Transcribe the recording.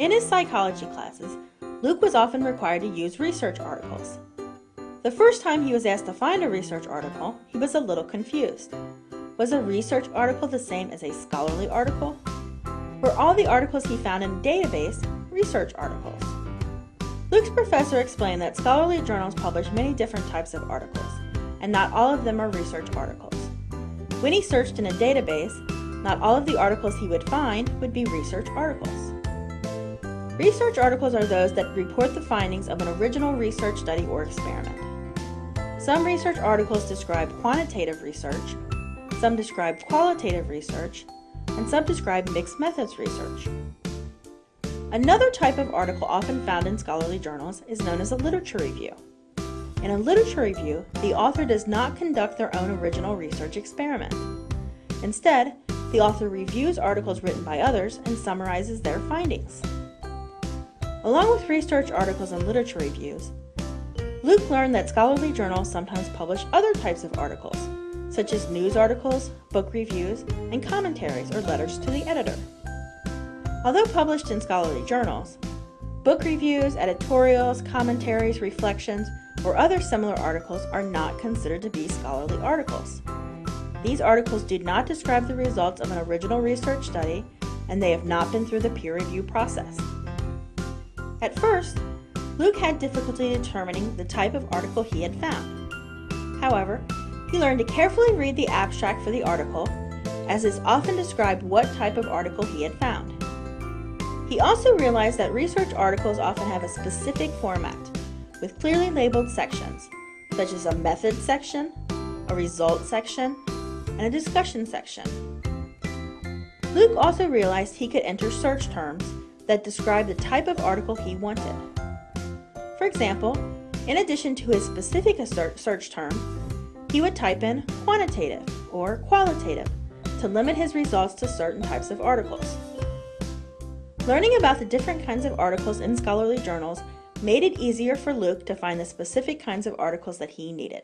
In his psychology classes, Luke was often required to use research articles. The first time he was asked to find a research article, he was a little confused. Was a research article the same as a scholarly article? Were all the articles he found in a database research articles? Luke's professor explained that scholarly journals publish many different types of articles, and not all of them are research articles. When he searched in a database, not all of the articles he would find would be research articles. Research articles are those that report the findings of an original research study or experiment. Some research articles describe quantitative research, some describe qualitative research, and some describe mixed methods research. Another type of article often found in scholarly journals is known as a literature review. In a literature review, the author does not conduct their own original research experiment. Instead, the author reviews articles written by others and summarizes their findings. Along with research articles and literature reviews, Luke learned that scholarly journals sometimes publish other types of articles, such as news articles, book reviews, and commentaries or letters to the editor. Although published in scholarly journals, book reviews, editorials, commentaries, reflections, or other similar articles are not considered to be scholarly articles. These articles do not describe the results of an original research study, and they have not been through the peer review process. At first, Luke had difficulty determining the type of article he had found. However, he learned to carefully read the abstract for the article, as is often described what type of article he had found. He also realized that research articles often have a specific format, with clearly labeled sections, such as a method section, a result section, and a discussion section. Luke also realized he could enter search terms that describe the type of article he wanted. For example, in addition to his specific search term, he would type in quantitative or qualitative to limit his results to certain types of articles. Learning about the different kinds of articles in scholarly journals made it easier for Luke to find the specific kinds of articles that he needed.